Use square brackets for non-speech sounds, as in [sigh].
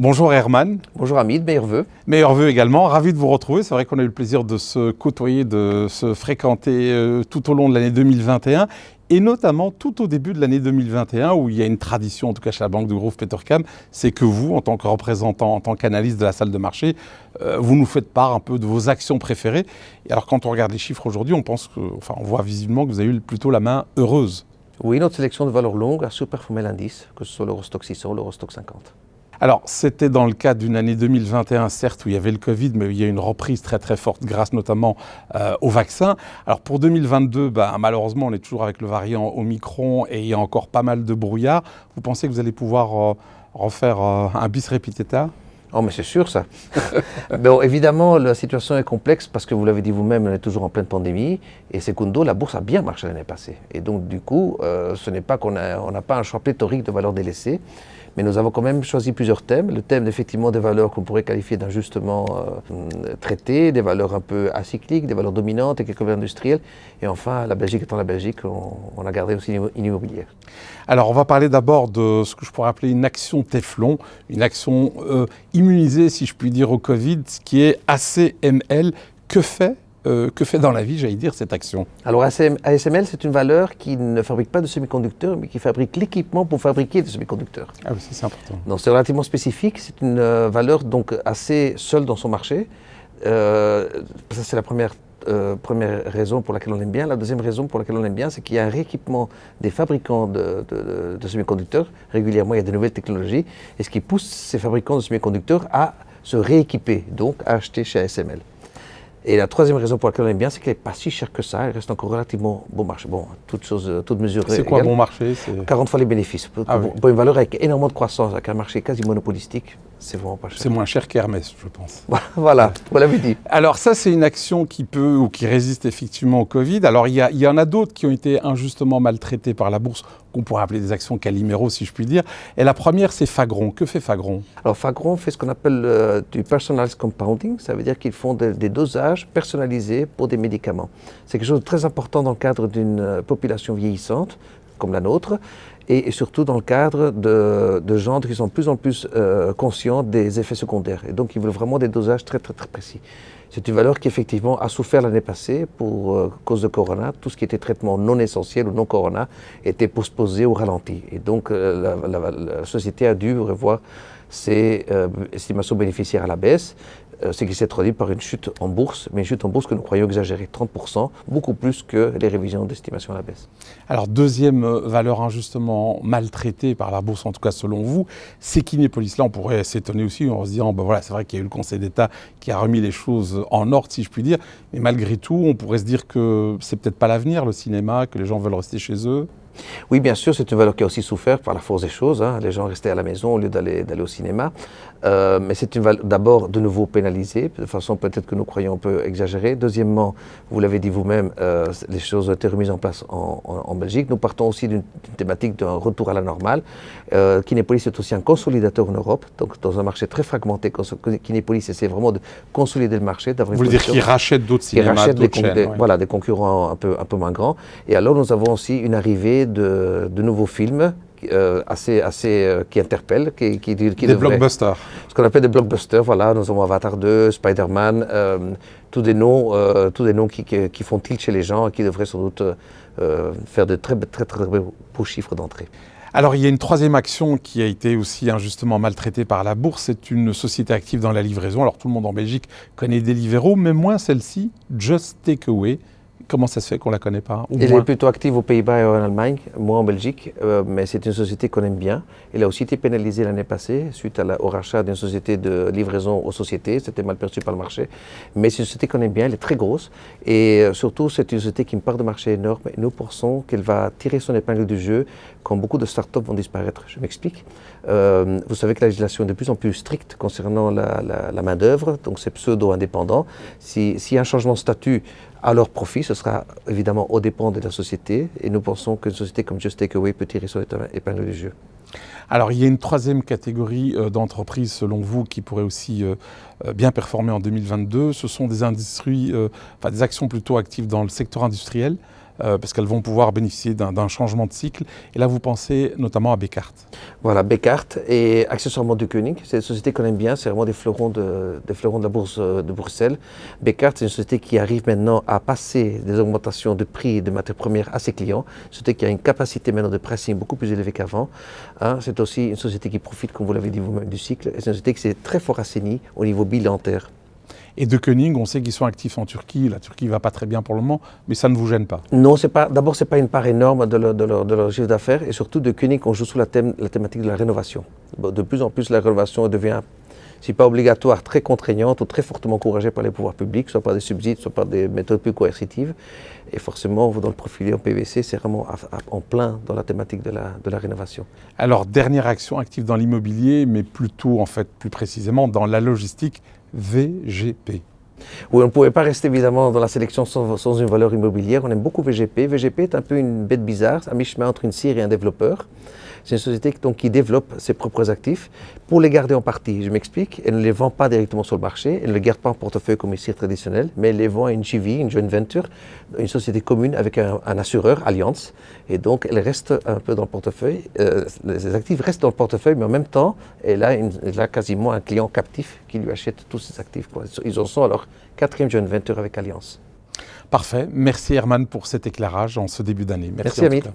Bonjour Herman. Bonjour Hamid. Meilleurs vœux également, ravi de vous retrouver. C'est vrai qu'on a eu le plaisir de se côtoyer, de se fréquenter euh, tout au long de l'année 2021 et notamment tout au début de l'année 2021 où il y a une tradition, en tout cas chez la Banque de Groupe Petercam, c'est que vous, en tant que représentant, en tant qu'analyste de la salle de marché, euh, vous nous faites part un peu de vos actions préférées. Et alors quand on regarde les chiffres aujourd'hui, on pense que, enfin, on voit visiblement que vous avez eu plutôt la main heureuse. Oui, notre sélection de valeurs longues a surperformé l'indice, que ce soit l'Eurostock 600 ou l'Eurostock 50. Alors, c'était dans le cadre d'une année 2021, certes, où il y avait le Covid, mais il y a une reprise très très forte grâce notamment euh, au vaccin. Alors, pour 2022, bah, malheureusement, on est toujours avec le variant Omicron et il y a encore pas mal de brouillard. Vous pensez que vous allez pouvoir euh, refaire euh, un bis repetita Oh, mais c'est sûr ça. [laughs] bon, évidemment, la situation est complexe parce que vous l'avez dit vous-même, on est toujours en pleine pandémie. Et secondo, la bourse a bien marché l'année passée. Et donc, du coup, ce n'est pas qu'on n'a pas un choix pléthorique de valeurs délaissées. Mais nous avons quand même choisi plusieurs thèmes. Le thème effectivement des valeurs qu'on pourrait qualifier d'injustement euh, traitées, des valeurs un peu acycliques, des valeurs dominantes et quelques valeurs industrielles. Et enfin, la Belgique étant la Belgique, on, a gardé aussi une immobilière. Alors on va parler d'abord de ce que je pourrais appeler une action Teflon, une action euh, immunisée si je puis dire au Covid, ce qui est ACML. Que fait euh, que fait dans la vie, j'allais dire, cette action Alors ASML, c'est une valeur qui ne fabrique pas de semi-conducteurs, mais qui fabrique l'équipement pour fabriquer des semi-conducteurs. Ah oui, c'est important. Donc c'est relativement spécifique, c'est une euh, valeur donc assez seule dans son marché. Euh, ça c'est la première, première raison pour laquelle on aime bien. La deuxième raison pour laquelle on aime bien, c'est qu'il y a un rééquipement des fabricants de, de semi-conducteurs. Régulièrement, il y a de nouvelles technologies, et ce qui pousse ces fabricants de semi-conducteurs à se rééquiper, donc à acheter chez ASML. Et la troisième raison pour laquelle on aime bien, c'est qu'elle n'est pas si chère que ça. Elle reste encore relativement bon marché. Bon, toutes choses, toutes mesures. C'est quoi bon marché? 40 fois les bénéfices. Ah pour, une valeur avec énormément de croissance, avec un marché quasi monopolistique, c'est vraiment pas cher. C'est moins cher qu'Hermès, je pense. [laughs] voilà, vous l'avez dit. Alors ça, c'est une action qui peut ou qui résiste effectivement au Covid. Alors il y, y en a d'autres qui ont été injustement maltraitées par la bourse qu'on pourrait appeler des actions caliméro, si je puis dire. Et la première, c'est Fagron. Que fait Fagron? Alors Fagron fait ce qu'on appelle euh, du personalized compounding. Ça veut dire qu'ils font des dosages personnalisés pour des médicaments. C'est quelque chose de très important dans le cadre d'une euh, population vieillissante comme la nôtre, et, surtout dans le cadre de, gens qui sont de plus en plus euh, conscients des effets secondaires. Et donc, ils veulent vraiment des dosages très, très, très précis. C'est une valeur qui, effectivement, a souffert l'année passée pour euh, cause de Corona. Tout ce qui était traitement non essentiel ou non Corona était postposé ou ralenti. Et donc, euh, la, société a dû revoir ses estimations bénéficiaires à la baisse. Euh, ce qui s'est traduit par une chute en bourse, mais une chute en bourse que nous croyons exagérée, 30%, beaucoup plus que les révisions d'estimation à la baisse. Alors, deuxième euh, valeur injustement maltraitée par la bourse, en tout cas selon vous, c'est Kinépolis. Là, on pourrait s'étonner aussi en se disant, ben voilà, c'est vrai qu'il y a eu le Conseil d'État qui a remis les choses en ordre, si je puis dire, mais malgré tout, on pourrait se dire que c'est peut-être pas l'avenir, le cinéma, que les gens veulent rester chez eux. Oui, bien sûr, c'est une valeur qui a aussi souffert par la force des choses. Hein. Les gens restaient à la maison au lieu d'aller au cinéma. Euh, mais c'est une valeur d'abord de nouveau pénalisée, de façon peut-être que nous croyons un peu exagérée. Deuxièmement, vous l'avez dit vous-même, euh, les choses ont été remises en place en, Belgique. Nous partons aussi d'une thématique d'un retour à la normale. Euh, Kinépolis est aussi un consolidateur en Europe, donc dans un marché très fragmenté. Kinépolis essaie vraiment de consolider le marché. Vous voulez dire qu'il rachète d'autres cinémas, d'autres chaînes Voilà, des concurrents un peu, un peu moins grands. Et alors nous avons aussi une arrivée de, de nouveaux films euh, assez, assez, euh, qui interpellent, qui, qui, qui Des blockbusters. Ce qu'on appelle des blockbusters, voilà, nous avons Avatar 2, Spider-Man, euh, tous des noms, tous des noms qui, qui, font tilt chez les gens et qui devraient sans doute faire de très, très, très, beaux chiffres d'entrée. Alors il y a une troisième action qui a été aussi injustement maltraitée par la bourse, c'est une société active dans la livraison. Alors tout le monde en Belgique connaît Deliveroo, mais moins celle-ci, Just Takeaway. Comment ça se fait qu'on ne la connaît pas Elle est plutôt active aux Pays-Bas et en Allemagne, moi en Belgique, euh, mais c'est une société qu'on aime bien. Elle a aussi été pénalisée l'année passée suite au rachat d'une société de livraison aux sociétés. C'était mal perçu par le marché. Mais c'est une société qu'on aime bien, elle est très grosse. Et euh, surtout, c'est une société qui me part de marché énorme. Et nous pensons qu'elle va tirer son épingle du jeu quand beaucoup de startups vont disparaître. Je m'explique. Euh, vous savez que la législation est de plus en plus stricte concernant la, main-d'œuvre, donc c'est pseudo-indépendant. S'il y a un changement de statut à leur profit, ce sera évidemment au dépend de la société. Et nous pensons qu'une société comme Just Takeaway peut tirer son épingle du jeu. Alors, il y a une troisième catégorie euh, d'entreprises, selon vous, qui pourrait aussi euh, bien performer en 2022. Ce sont des industries, enfin des actions plutôt actives dans le secteur industriel. Euh, parce qu'elles vont pouvoir bénéficier d'un changement de cycle. Et là, vous pensez notamment à Bécart. Voilà, Bécart et accessoirement Koenig. C'est une société qu'on aime bien, c'est vraiment des fleurons de, des fleurons de la bourse euh, de Bruxelles. Bécart, c'est une société qui arrive maintenant à passer des augmentations de prix de matières premières à ses clients. Une société qui a une capacité maintenant de pricing beaucoup plus élevée qu'avant. Hein, c'est aussi une société qui profite, comme vous l'avez dit vous-même, du cycle. Et c'est une société qui s'est très fort assainie au niveau bilantaire. Et de Koenig, on sait qu'ils sont actifs en Turquie. La Turquie ne va pas très bien pour le moment, mais ça ne vous gêne pas Non, d'abord, ce n'est pas une part énorme de leur, de leur, chiffre d'affaires. Et surtout, de Koenig, on joue sur la, thème, la thématique de la rénovation. De plus en plus, la rénovation devient si pas obligatoire, très contraignante ou très fortement encouragée par les pouvoirs publics, soit par des subsides, soit par des méthodes plus coercitives. Et forcément, dans le profil en PVC, c'est vraiment en plein dans la thématique de la, de la rénovation. Alors, dernière action active dans l'immobilier, mais plutôt, en fait, plus précisément, dans la logistique, VGP. Oui, on ne pouvait pas rester évidemment dans la sélection sans, une valeur immobilière. On aime beaucoup VGP. VGP est un peu une bête bizarre, à mi-chemin entre une cire et un développeur. C'est une société donc, qui développe ses propres actifs pour les garder en partie. Je m'explique, elle ne les vend pas directement sur le marché, elle ne les garde pas en portefeuille comme une cire traditionnelle, mais elle les vend à une JV, une joint venture, une société commune avec un, assureur, Allianz. Et donc, elle reste un peu dans le portefeuille. Euh, les actifs restent dans le portefeuille, mais en même temps, elle a, elle a quasiment un client captif qui lui achète tous ses actifs. Ils en sont à leur quatrième joint venture avec Allianz. Parfait. Merci Herman pour cet éclairage en ce début d'année. Merci, Merci